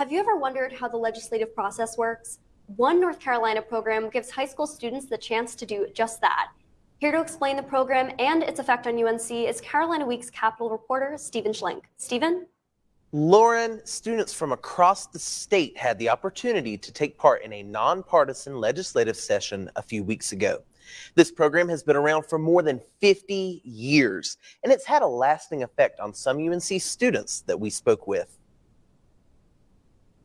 Have you ever wondered how the legislative process works? One North Carolina program gives high school students the chance to do just that. Here to explain the program and its effect on UNC is Carolina Week's Capitol reporter, Stephen Schlink. Stephen? Lauren, students from across the state had the opportunity to take part in a nonpartisan legislative session a few weeks ago. This program has been around for more than 50 years, and it's had a lasting effect on some UNC students that we spoke with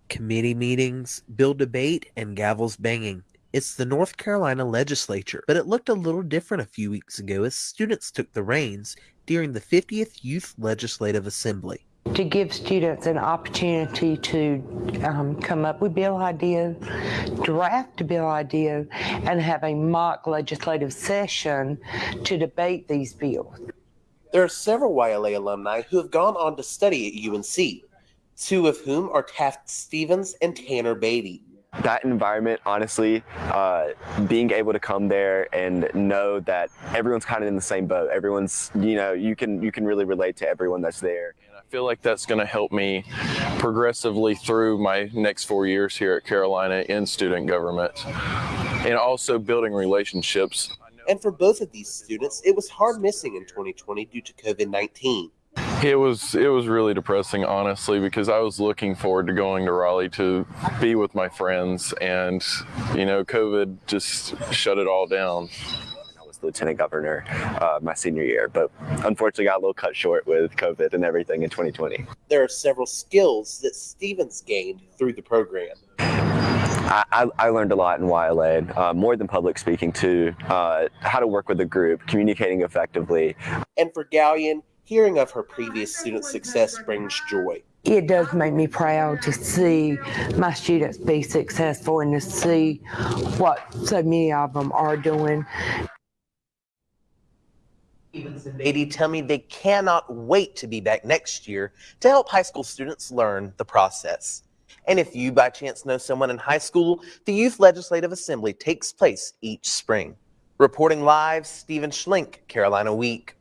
committee meetings, bill debate, and gavels banging. It's the North Carolina legislature, but it looked a little different a few weeks ago as students took the reins during the 50th Youth Legislative Assembly. To give students an opportunity to um, come up with bill ideas, draft bill ideas, and have a mock legislative session to debate these bills. There are several YLA alumni who have gone on to study at UNC two of whom are Taft Stevens and Tanner Beatty. That environment, honestly, uh, being able to come there and know that everyone's kind of in the same boat. Everyone's, you know, you can you can really relate to everyone that's there. And I feel like that's going to help me progressively through my next four years here at Carolina in student government, and also building relationships. And for both of these students, it was hard missing in 2020 due to COVID 19. It was it was really depressing, honestly, because I was looking forward to going to Raleigh to be with my friends, and you know, COVID just shut it all down. I was lieutenant governor uh, my senior year, but unfortunately got a little cut short with COVID and everything in 2020. There are several skills that Stevens gained through the program. I, I, learned a lot in YLA, uh, more than public speaking too, uh, how to work with a group, communicating effectively. And for Gallion, Hearing of her previous student success brings joy. It does make me proud to see my students be successful and to see what so many of them are doing. Stevens and Beatty tell me they cannot wait to be back next year to help high school students learn the process. And if you by chance know someone in high school, the Youth Legislative Assembly takes place each spring. Reporting live, Stephen Schlink, Carolina Week.